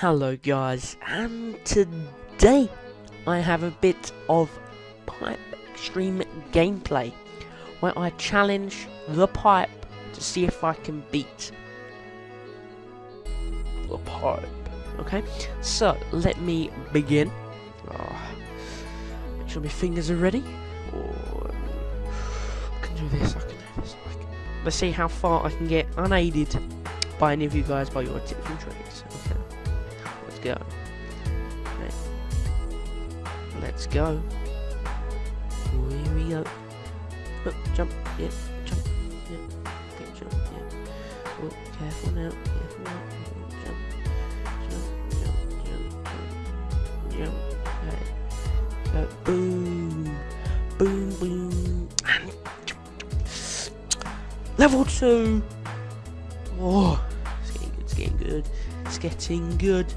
Hello guys, and today I have a bit of Pipe Extreme gameplay where I challenge the pipe to see if I can beat the pipe. Okay, so let me begin. Oh, make sure my fingers are ready. Oh, I can do this, I can do this. Can... Let's see how far I can get unaided by any of you guys by your tips and tricks. Okay go. Okay. Let's go. Here we go. Oh, jump, Yep, jump, Yep. okay, jump, yeah. Oh, careful now, careful now. Jump, jump, jump, jump, jump, jump. Boom, boom, boom. Level two. Oh, it's getting good. It's getting good. It's getting good.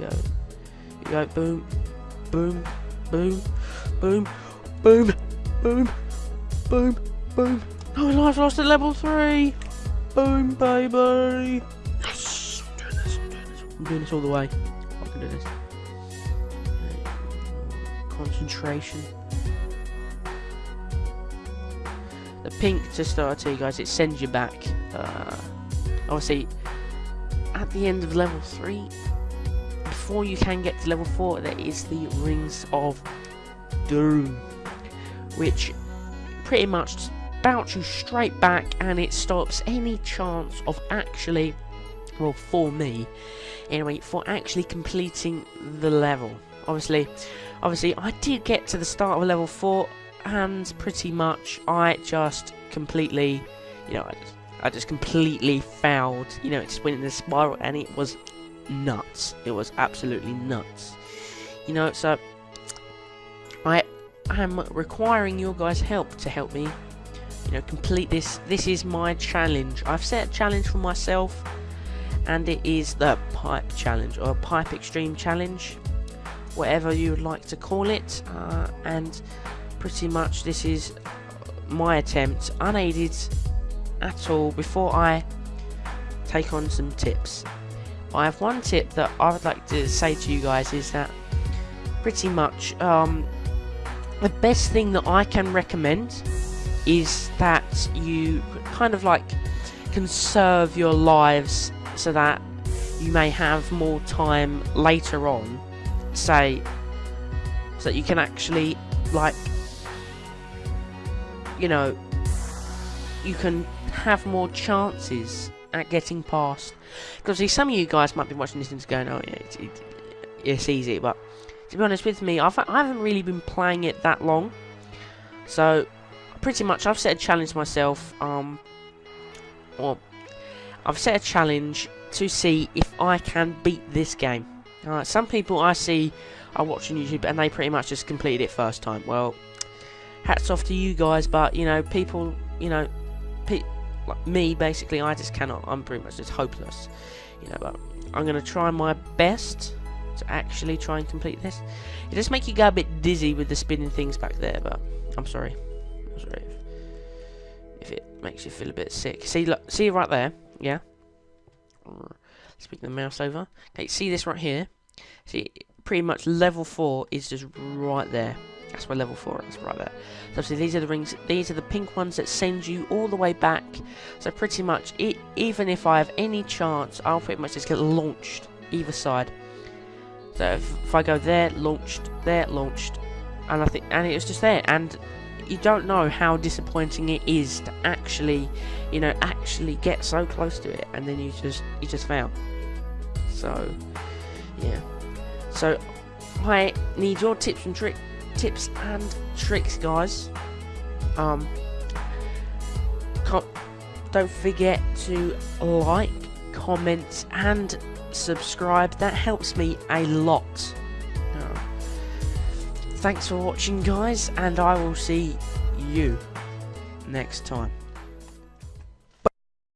Go. You go boom, boom, boom, boom, boom, boom, boom, boom. Oh, I've lost at level three. Boom, baby. Yes, I'm doing this. I'm doing this. I'm doing this all the way. I can do this. Concentration. The pink to start to you guys, it sends you back. Uh, obviously, at the end of level three, before you can get to level 4 there is the Rings of Doom which pretty much bounce you straight back and it stops any chance of actually well for me anyway for actually completing the level. Obviously obviously I did get to the start of level 4 and pretty much I just completely you know I just, I just completely failed you know it just went in a spiral and it was nuts. It was absolutely nuts. You know, so I am requiring your guys' help to help me, you know, complete this. This is my challenge. I've set a challenge for myself, and it is the pipe challenge or pipe extreme challenge, whatever you would like to call it. Uh, and pretty much this is my attempt, unaided at all, before I take on some tips. I have one tip that I would like to say to you guys is that pretty much um, the best thing that I can recommend is that you kind of like conserve your lives so that you may have more time later on say so that you can actually like you know you can have more chances at getting past. Because see, some of you guys might be watching this and going, "Oh, yeah, it's, it, it's easy," but to be honest with me, I've, I haven't really been playing it that long. So, pretty much, I've set a challenge myself. Um, or I've set a challenge to see if I can beat this game. Alright, some people I see are watching YouTube and they pretty much just completed it first time. Well, hats off to you guys, but you know, people, you know, pe like me, basically, I just cannot. I'm pretty much just hopeless, you know. But I'm gonna try my best to actually try and complete this. It does make you go a bit dizzy with the spinning things back there, but I'm sorry. I'm sorry if, if it makes you feel a bit sick. See, look, see right there, yeah. Speak the mouse over. Okay, see this right here. See, pretty much level four is just right there. That's where level 4 is, right there. So obviously these are the rings, these are the pink ones that send you all the way back. So pretty much, it, even if I have any chance, I'll pretty much just get launched either side. So if, if I go there, launched, there, launched, and I think, and it was just there. And you don't know how disappointing it is to actually, you know, actually get so close to it, and then you just, you just fail. So, yeah. So, I need your tips and tricks tips and tricks, guys. Um, don't forget to like, comment, and subscribe. That helps me a lot. Uh, thanks for watching, guys, and I will see you next time.